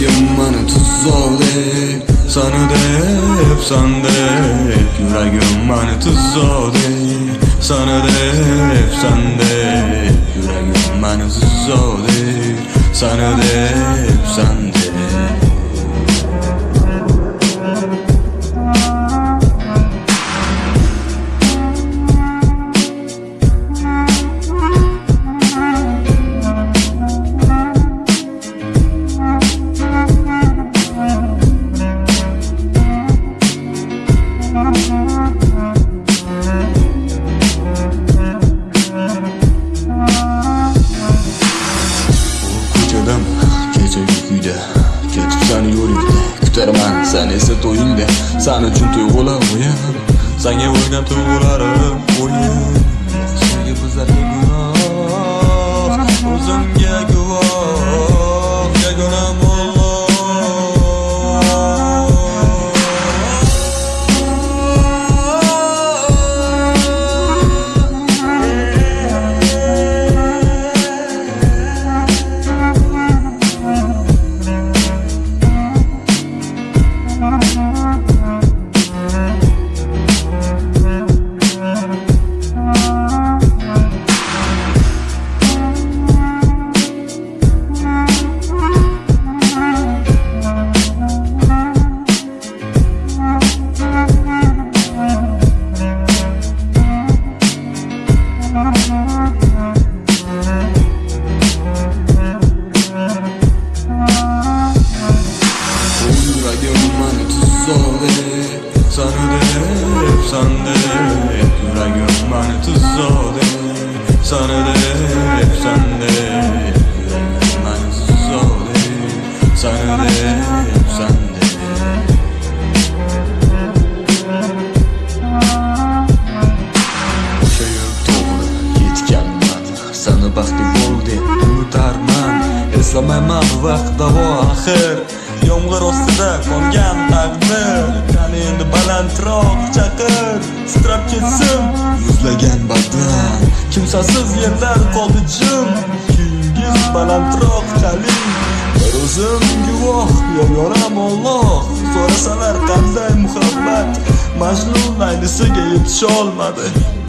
Yüreğimin tuzağıdır Sanıdır, sandır Yüreğimin tuzağıdır Sanıdır, sandır Yüreğimin tuzağıdır sana dev sen uyda ketib sani yo'lingda kutarman san esa to'yingda san uchun tuyg'ularim sanga bo'lgan tuyg'ularim o'yin hep Sarıde, efsande, yüreğim bana tuzode Sarıde, hep yüreğim bana tuzode Sarıde, efsande Sana baxtli bo'ldi unutarman eslamayman vaqt o axir yomg'ir ostida qolgan taqdir qani endi balandroq chaqir sitrab ketsin yuzlagan badan kimsasiz yerlar qoldi jim kuyingiz balandroq chaling bir o'zim guvoh yoram olloh so'rasalar qanday muhabbat majnun aynisiga yetisholmadi